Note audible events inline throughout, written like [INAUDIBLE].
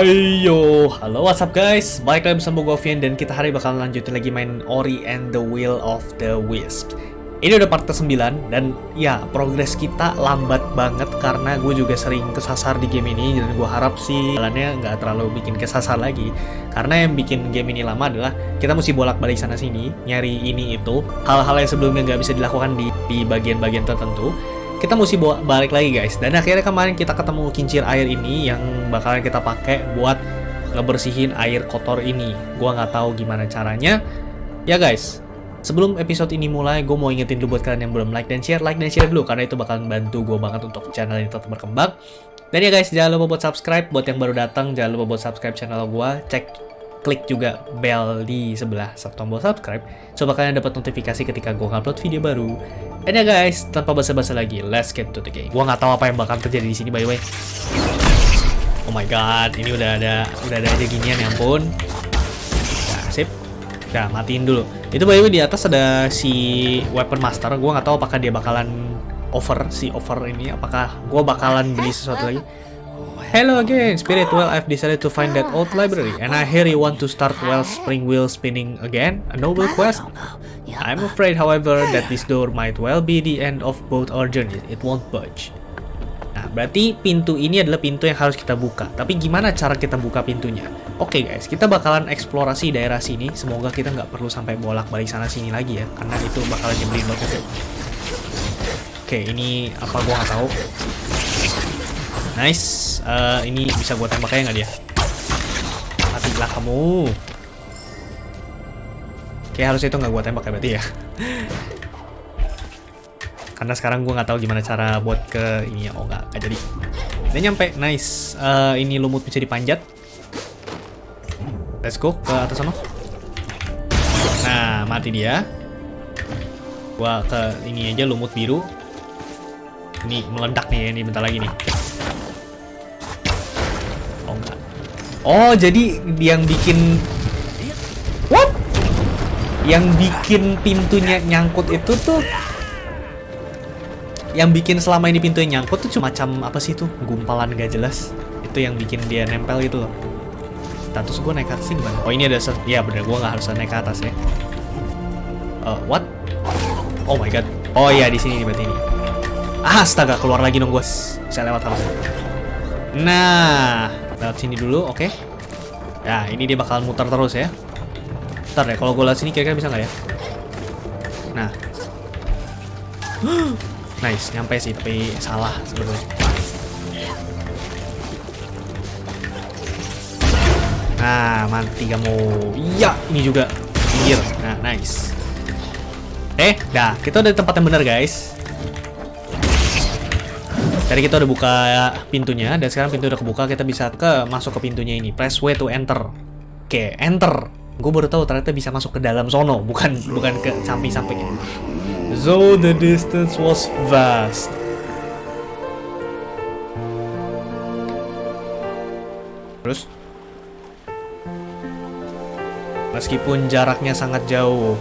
Ayo, halo what's up guys? Balik lagi bersama gue Vian dan kita hari bakal lanjutin lagi main Ori and the Will of the Wisps Ini udah part ke-9 dan ya progres kita lambat banget karena gue juga sering kesasar di game ini Dan gue harap sih jalannya nggak terlalu bikin kesasar lagi. Karena yang bikin game ini lama adalah kita mesti bolak-balik sana sini Nyari ini itu Hal-hal yang sebelumnya nggak bisa dilakukan di di bagian-bagian tertentu kita mesti bawa balik lagi guys. Dan akhirnya kemarin kita ketemu kincir air ini yang bakalan kita pakai buat ngebersihin air kotor ini. Gua nggak tahu gimana caranya. Ya guys sebelum episode ini mulai gue mau ingetin dulu buat kalian yang belum like dan share like dan share dulu karena itu bakalan bantu gue banget untuk channel ini tetap berkembang. Dan ya guys jangan lupa buat subscribe. Buat yang baru datang jangan lupa buat subscribe channel gue cek klik juga bell di sebelah tombol subscribe supaya kalian dapat notifikasi ketika gue upload video baru. Dan ya guys, tanpa basa-basa lagi, let's get to the game. Gue nggak tahu apa yang bakal terjadi di sini by the way. Oh my god, ini udah ada udah ada aja ginian ya ampun. Nah, sip. Nah, matiin dulu. Itu by the way di atas ada si weapon master. Gue nggak tahu apakah dia bakalan over si over ini apakah gue bakalan beli sesuatu lagi Hello again, Spirit. Well, I've decided to find that old library, and I hear you want to start well spring wheel spinning again. A noble quest. I'm afraid, however, that this door might well be the end of both our journeys. It won't budge. Nah, berarti pintu ini adalah pintu yang harus kita buka. Tapi gimana cara kita buka pintunya? Oke okay guys, kita bakalan eksplorasi daerah sini. Semoga kita nggak perlu sampai bolak-balik sana sini lagi ya, karena itu bakalan nyebelin banget. Oke, okay, ini apa gua nggak tahu. Nice. Uh, ini bisa gue tembak aja nggak dia? Matilah kamu. Oke, harusnya itu nggak gue tembak ya berarti ya. [LAUGHS] Karena sekarang gue nggak tahu gimana cara buat ke ini ya. Oh nggak, nggak jadi. Udah nyampe, nice. Uh, ini lumut bisa dipanjat. Let's go ke atas sana. Nah, mati dia. Gua ke ini aja lumut biru. Ini meledak nih, ini bentar lagi nih. Oh, jadi yang bikin What? Yang bikin pintunya nyangkut itu tuh yang bikin selama ini pintunya nyangkut tuh cuma macam apa sih tuh? Gumpalan gak jelas. Itu yang bikin dia nempel gitu loh. Status gue naik ke atas gimana? Oh ini ada. Ya bener gue nggak harus naik ke atas ya. Uh, what? Oh my god. Oh iya di sini nih berarti ini. Astaga keluar lagi dong gue. Saya lewat harusnya. Nah, lewat sini dulu, oke. Okay. Ya, ini dia bakal muter terus ya. Ntar deh, kalau gue lewat sini kira-kira bisa nggak ya? Nah. [GASPS] nice, nyampe sih, tapi salah sebetulnya. Nah, mati kamu. Iya, ini juga. Pinggir. Nah, nice. Eh, dah. Kita udah di tempat yang benar, guys. Tadi kita udah buka pintunya dan sekarang pintu udah kebuka kita bisa ke masuk ke pintunya ini. Press W to enter. Oke, enter. Gue baru tahu ternyata bisa masuk ke dalam sono, bukan bukan ke samping-samping. So the distance was vast. Terus Meskipun jaraknya sangat jauh,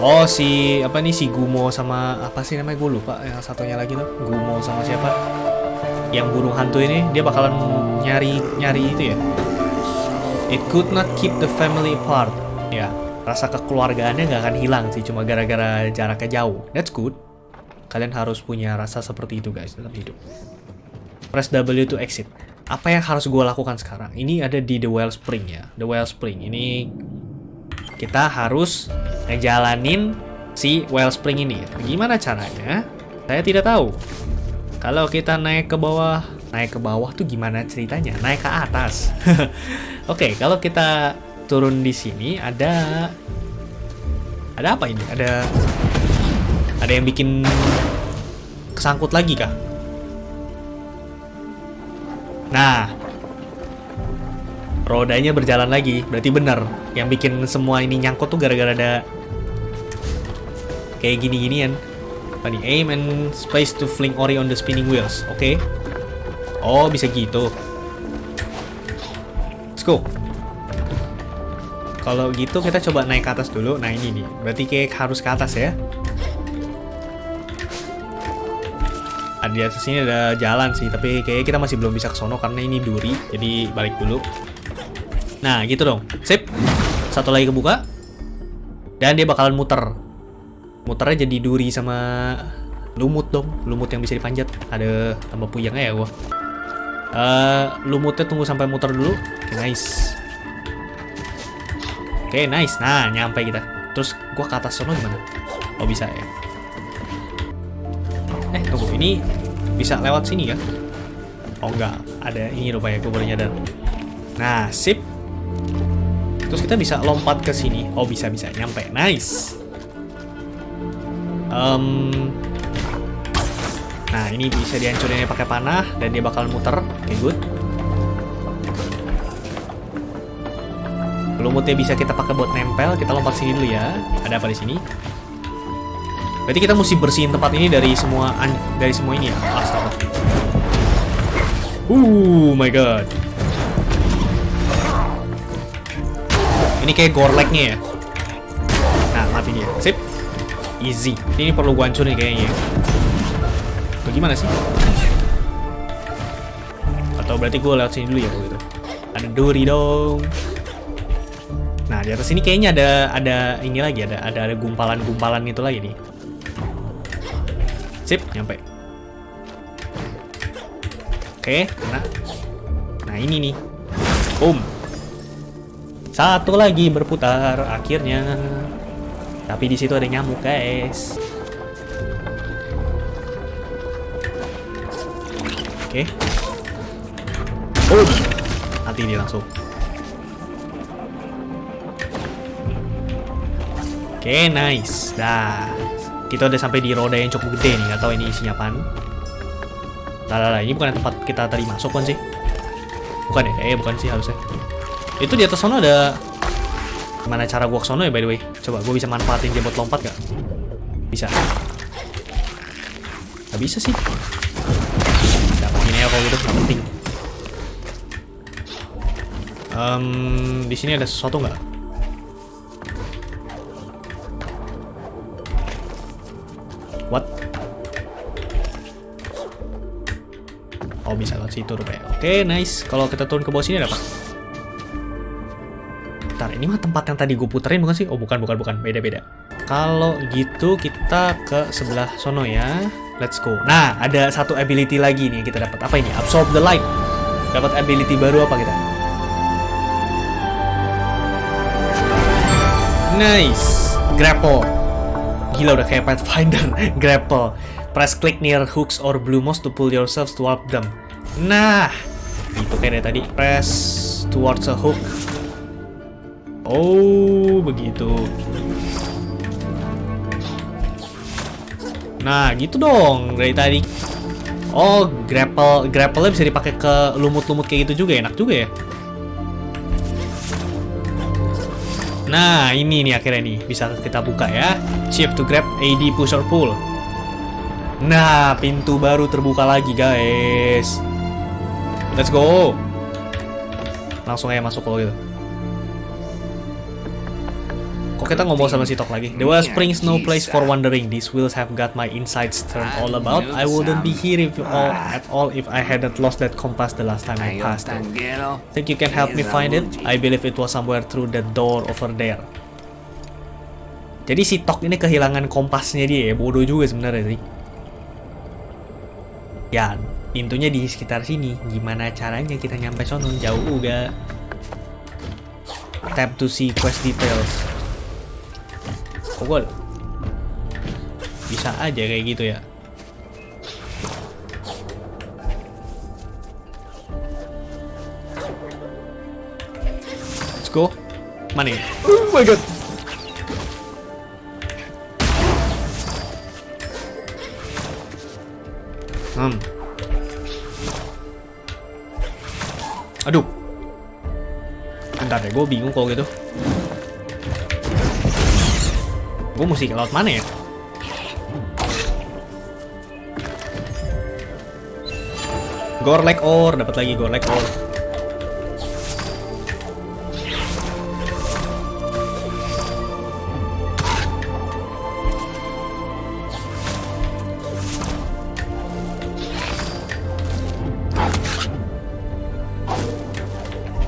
Oh si apa nih si Gumo sama apa sih namanya? Gue lupa yang satunya lagi tuh. Gumo sama siapa? Yang burung hantu ini dia bakalan nyari nyari itu ya. It could not keep the family apart. Ya rasa kekeluargaannya nggak akan hilang sih cuma gara-gara jaraknya jauh. That's good. Kalian harus punya rasa seperti itu guys dalam hidup. Press W to exit. Apa yang harus gue lakukan sekarang? Ini ada di the wellspring ya. The wellspring. Ini kita harus ngejalanin si wellspring ini. Gimana caranya? Saya tidak tahu. Kalau kita naik ke bawah, naik ke bawah tuh gimana ceritanya? Naik ke atas. [LAUGHS] Oke, okay, kalau kita turun di sini ada ada apa ini? Ada ada yang bikin kesangkut lagi kah? Nah, rodanya berjalan lagi. Berarti benar. Yang bikin semua ini nyangkut tuh gara-gara ada kayak gini-ginian. Apa nih? Aim and space to fling Ori on the spinning wheels. Oke. Okay. Oh, bisa gitu. Let's go. Kalau gitu kita coba naik ke atas dulu. Nah ini nih. Berarti kayak harus ke atas ya. Ada di atas sini ada jalan sih, tapi kayaknya kita masih belum bisa ke sono karena ini duri. Jadi balik dulu. Nah, gitu dong. Sip. Satu lagi kebuka. Dan dia bakalan muter. Muternya jadi duri sama lumut dong. Lumut yang bisa dipanjat. Ada tambah puyengnya ya gua. Eh, lumutnya tunggu sampai muter dulu. Oke, nice. Oke, nice. Nah, nyampe kita. Terus gua ke atas sono gimana? Oh, bisa ya. Eh, tunggu. Ini bisa lewat sini ya? Oh, enggak. Ada ini rupanya. Gue baru nyadar. Nah, sip. Terus kita bisa lompat ke sini. Oh, bisa-bisa. Nyampe. Nice. Em, nah, ini bisa dihancurin pakai panah. Dan dia bakal muter. Oke, good. Lumutnya bisa kita pakai buat nempel. Kita lompat sini dulu ya. Ada apa di sini? Berarti kita mesti bersihin tempat ini dari semua an- dari semua ini ya. Astaga. Uh, my god. Ini kayak gorleknya ya. Nah, mati dia. Sip. Easy. Ini perlu gua hancurin kayaknya. Atau gimana sih? Atau berarti gua lewat sini dulu ya gitu. Ada duri dong. Nah, di atas ini kayaknya ada ada ini lagi, ada ada ada gumpalan-gumpalan itu lagi nih. Sip, nyampe. Oke, nah. Nah, ini nih. Boom. Satu lagi berputar akhirnya. Tapi di situ ada nyamuk, guys. Oke. Boom. Mati dia langsung. Oke, nice. Dah. Kita udah sampai di roda yang cukup gede nih. Nggak tahu ini isinya apaan. Lah, lah, lah. Ini bukan tempat kita tadi masuk kan sih? Bukan ya? Eh, bukan sih harusnya. Itu di atas sana ada... Gimana cara gua ke sono ya by the way? Coba gua bisa manfaatin dia buat lompat gak? Bisa. Gak bisa sih. Dapat ini ya kalau gitu, nggak penting. Em, di sini ada sesuatu nggak? What? Oh bisa lewat situ rupanya. Oke, nice. Kalau kita turun ke bawah sini ada apa? Ini mah tempat yang tadi gue puterin bukan sih? Oh bukan, bukan, bukan. Beda-beda. Kalau gitu kita ke sebelah sono ya. Let's go. Nah, ada satu ability lagi nih yang kita dapat. Apa ini? Absorb the light. Dapat ability baru apa kita? Nice. Grapple. Gila udah kayak Pathfinder. [LAUGHS] Grapple. Press click near hooks or blue moss to pull yourselves toward them. Nah, itu kayak dari tadi. Press towards a hook. Oh, begitu. Nah, gitu dong dari tadi. Oh, grapple grapple bisa dipakai ke lumut-lumut kayak gitu juga enak juga ya. Nah, ini nih akhirnya nih bisa kita buka ya. Shift to grab AD push or pull. Nah, pintu baru terbuka lagi, guys. Let's go. Langsung aja masuk kalau gitu. Kita ngomong sama si Tok lagi? There was springs no place for wandering. These wheels have got my insides turned all about. I wouldn't be here if you all at all if I hadn't lost that compass the last time I passed it. Think you can help me find it? I believe it was somewhere through that door over there. Jadi si Tok ini kehilangan kompasnya dia ya, bodoh juga sebenarnya sih. Ya, pintunya di sekitar sini. Gimana caranya kita nyampe sono? Jauh juga. Tap to see quest details. Kok gua bisa aja kayak gitu ya? Let's go. Mana ya? Oh my god. Hmm. Aduh. Bentar deh, gue bingung kalau gitu. Gue mesti ke laut mana ya? Gorlek or dapat lagi gorlek or.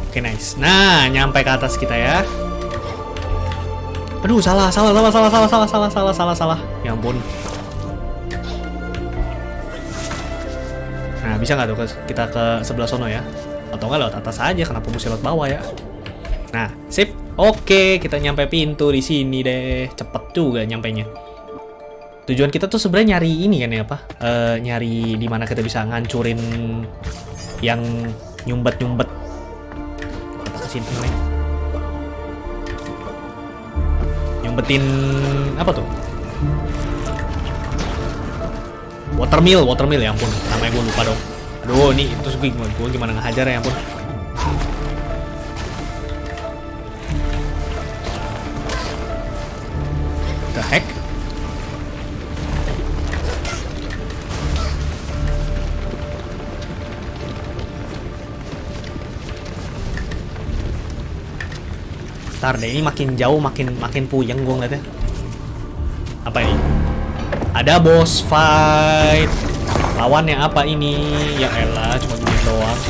Oke, nice. Nah, nyampe ke atas kita ya. Aduh, salah, salah, salah, salah, salah, salah, salah, salah, salah, salah. Ya ampun. Nah, bisa nggak tuh kita ke sebelah sono ya? Atau nggak lewat atas aja, kenapa mesti lewat bawah ya? Nah, sip. Oke, kita nyampe pintu di sini deh. Cepet juga nyampainya. Tujuan kita tuh sebenarnya nyari ini kan ya apa? Eh, nyari di mana kita bisa ngancurin yang nyumbet-nyumbet. Apa sih? Nyumbetin apa tuh? Watermill, watermill ya ampun. Namanya gue lupa dong. Aduh, ini terus gue, gue gimana ngehajar ya ampun. The heck? Ntar deh, ini makin jauh makin makin puyeng gue ngeliatnya. Apa ini? Ada boss fight. Lawannya apa ini? Ya elah, cuma gini doang.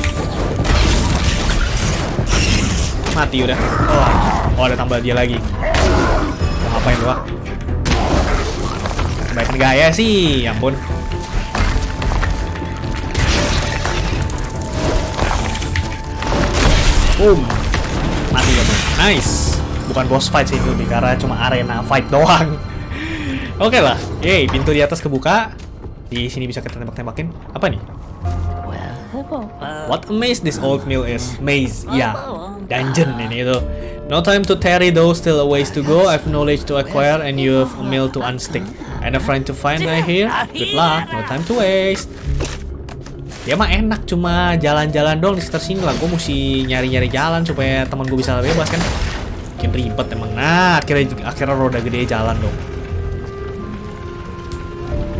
Mati udah. Oh, oh ada tambah dia lagi. Mau ngapain gua? Kebaikan gaya sih, ya ampun. Boom. Mati kamu. Nice. Bukan boss fight sih itu, karena cuma arena fight doang. [LAUGHS] Oke lah. Yeay, pintu di atas kebuka. Di sini bisa kita tembak-tembakin. Apa nih? What a maze this old mill is. Maze, ya. Dungeon ini itu. No time to tarry though, still a ways to go. I've knowledge to acquire and you have a mill to unstick. And a friend to find I hear. [LAUGHS] Good luck, no time to waste. Ya mah enak cuma jalan-jalan dong di sekitar sini lah. Gue mesti nyari-nyari jalan supaya teman gue bisa bebas kan. Makin ribet emang. Nah, akhirnya akhirnya roda gede jalan dong.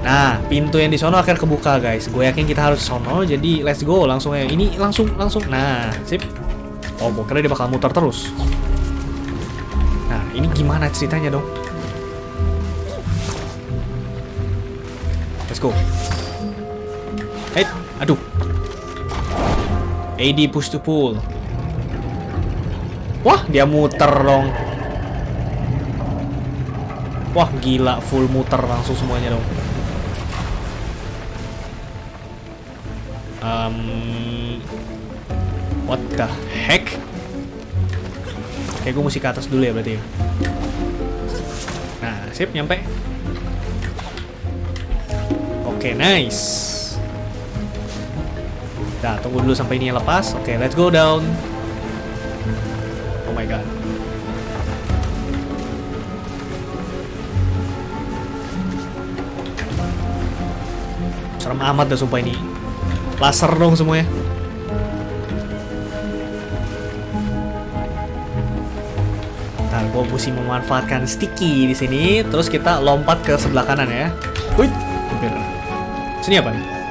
Nah, pintu yang di sono akhirnya kebuka, guys. Gue yakin kita harus sono, jadi let's go langsung ya. Ini langsung langsung. Nah, sip. Oh, gue kira dia bakal muter terus. Nah, ini gimana ceritanya dong? Let's go. Hey, aduh. AD push to pull. Wah, dia muter dong. Wah, gila full muter langsung semuanya dong. Um, what the heck? Kayak gue mesti ke atas dulu ya berarti ya. Nah, sip nyampe. Oke, nice. Nah, tunggu dulu sampai ini lepas. Oke, let's go down. Oh my god. Serem amat dah sumpah ini. Laser dong semuanya. Ntar gue mesti memanfaatkan sticky di sini, terus kita lompat ke sebelah kanan ya. Wih, hampir. Sini apa nih?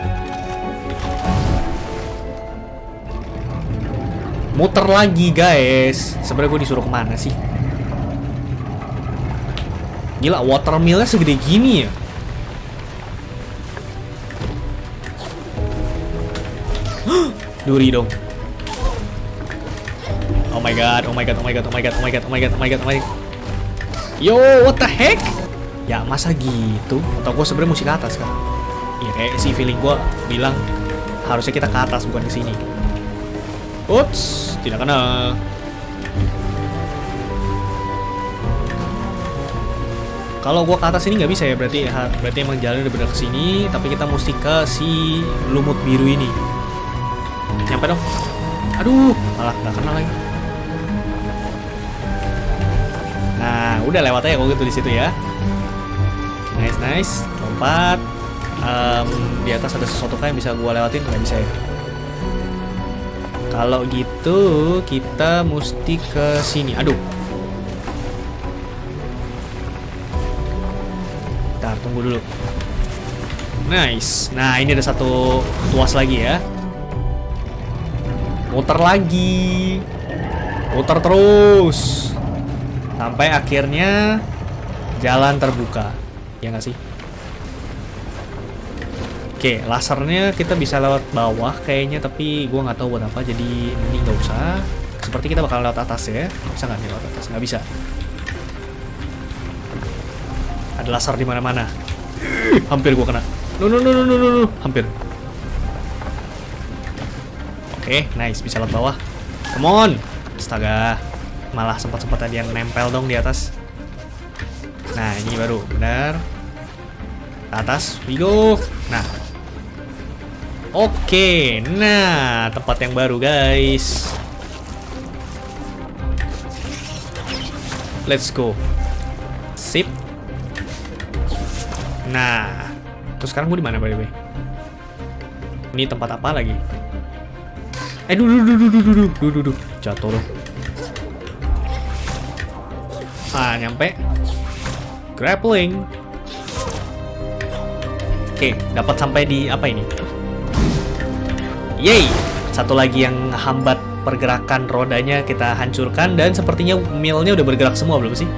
Muter lagi guys. Sebenarnya gue disuruh ke mana sih? Gila, watermillnya segede gini ya. [GASPS] Duri dong. Oh my god, oh my god, oh my god, oh my god, oh my god, oh my god, oh my god, oh my god. Yo, what the heck? Ya masa gitu? Atau gue sebenarnya mesti ke atas kan? Iya kayak si feeling gue bilang harusnya kita ke atas bukan ke sini. Ups, tidak kena. Kalau gua ke atas ini nggak bisa ya berarti ya, berarti emang jalan udah bener ke sini, tapi kita mesti ke si lumut biru ini. Nyampe dong. Aduh, malah nggak kena lagi. Nah, udah lewat aja kalau gitu di situ ya. Nice, nice. Lompat. Em, di atas ada sesuatu kayak yang bisa gua lewatin nggak bisa ya? Kalau gitu kita mesti ke sini. Aduh. Bentar, tunggu dulu. Nice. Nah, ini ada satu tuas lagi ya. Muter lagi. Muter terus. Sampai akhirnya jalan terbuka. Ya nggak sih? Oke, lasernya kita bisa lewat bawah kayaknya, tapi gua nggak tahu buat apa, jadi ini nggak usah. Seperti kita bakal lewat atas ya. Bisa nggak lewat atas? Nggak bisa. Ada laser di mana-mana. Hampir gua kena. No, no, no, no, no, no, no. Hampir. Oke, nice. Bisa lewat bawah. Come on. Astaga. Malah sempat-sempat yang nempel dong di atas. Nah, ini baru. Benar. Atas. We go. Nah. Oke. Nah, tempat yang baru, guys. Let's go. Sip. Nah, terus sekarang gue di mana by the way? Ini tempat apa lagi? Eh, dulu, dulu, dulu, dulu, dulu, dulu, jatuh loh. Ah, nyampe. Grappling. Oke, dapat sampai di apa ini? Yay! Satu lagi yang hambat pergerakan rodanya kita hancurkan dan sepertinya millnya udah bergerak semua belum sih?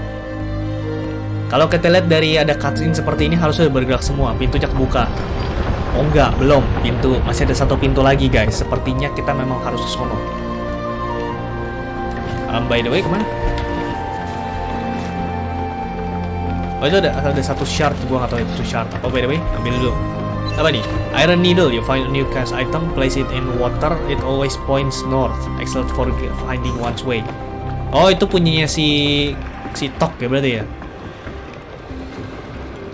Kalau kita lihat dari ada cutscene seperti ini harusnya udah bergerak semua, pintunya kebuka. Oh enggak, belum. Pintu masih ada satu pintu lagi guys. Sepertinya kita memang harus ke sono. Um, by the way, ke mana? Oh itu ada ada satu shard, gua nggak tahu itu shard apa. By the way, ambil dulu. Apa nih? Iron needle. You find a new cast item, place it in water, it always points north. Excellent for finding one's way. Oh itu punyanya si si Tok ya berarti ya?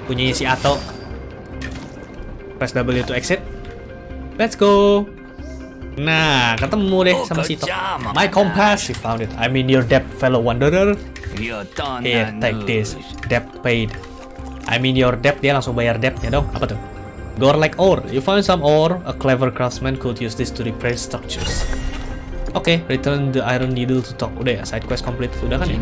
Punyanya si Ato. Press W to exit. Let's go. Nah, ketemu deh sama si Tok. My compass, you found it. I'm in your debt, fellow wanderer. Here, take this. Debt paid. I'm in your debt, dia langsung bayar debtnya dong. Apa tuh? Gore like ore. You found some ore. A clever craftsman could use this to repair structures. Oke, okay, return the iron needle to talk. Udah ya, side quest complete. Udah kan ya?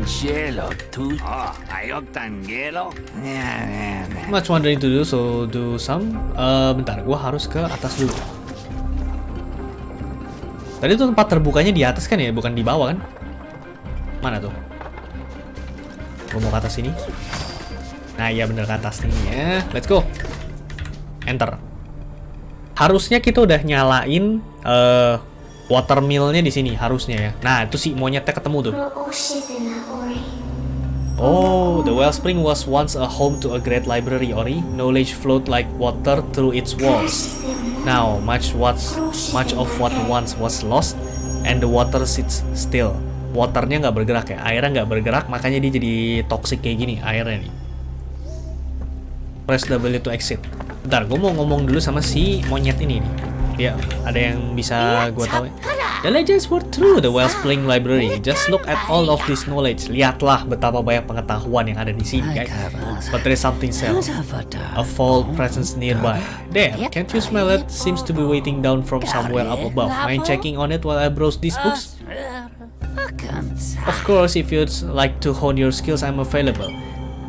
Much wondering to do, so do some. Uh, bentar, gua harus ke atas dulu. Tadi tuh tempat terbukanya di atas kan ya, bukan di bawah kan? Mana tuh? Gua mau ke atas sini. Nah, iya bener ke atas nih ya. Let's go. Enter. Harusnya kita udah nyalain uh, watermill-nya di sini harusnya ya. Nah, itu si monyetnya ketemu tuh. Oh, the wellspring was once a home to a great library, Ori. Knowledge flowed like water through its walls. Now, much what much of what once was lost, and the water sits still. Waternya nggak bergerak ya, airnya nggak bergerak, makanya dia jadi toxic kayak gini airnya nih. Press W to exit. Bentar, gue mau ngomong dulu sama si monyet ini nih. Ya, ada yang bisa gue tahu. The legends were true, the Wellspring Library. Just look at all of this knowledge. Lihatlah betapa banyak pengetahuan yang ada di sini, guys. But there is something else. A foul presence nearby. There, can't you smell it? Seems to be waiting down from somewhere up above. Mind checking on it while I browse these books? Of course, if you'd like to hone your skills, I'm available.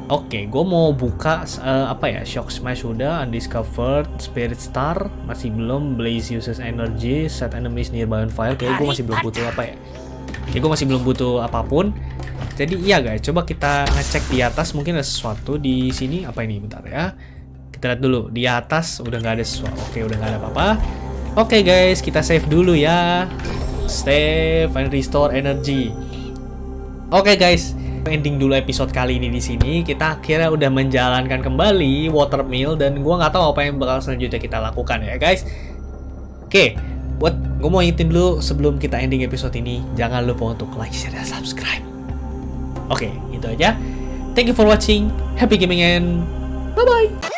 Oke, okay, gue mau buka uh, apa ya? Shock Smash udah, Undiscovered, Spirit Star masih belum, Blaze uses energy, set enemies nearby on fire. Kayak gue masih belum butuh apa ya? Kayak gue masih belum butuh apa pun. Jadi iya guys, coba kita ngecek di atas mungkin ada sesuatu di sini. Apa ini? Bentar ya. Kita lihat dulu di atas udah nggak ada sesuatu. Oke, udah nggak ada apa-apa. Oke guys, kita save dulu ya. Save and restore energy. Oke guys, ending dulu episode kali ini di sini. Kita akhirnya udah menjalankan kembali watermill dan gua nggak tahu apa yang bakal selanjutnya kita lakukan ya guys. Oke, buat gue mau ingetin dulu sebelum kita ending episode ini, jangan lupa untuk like, share, dan subscribe. Oke, itu aja. Thank you for watching. Happy gaming and bye bye.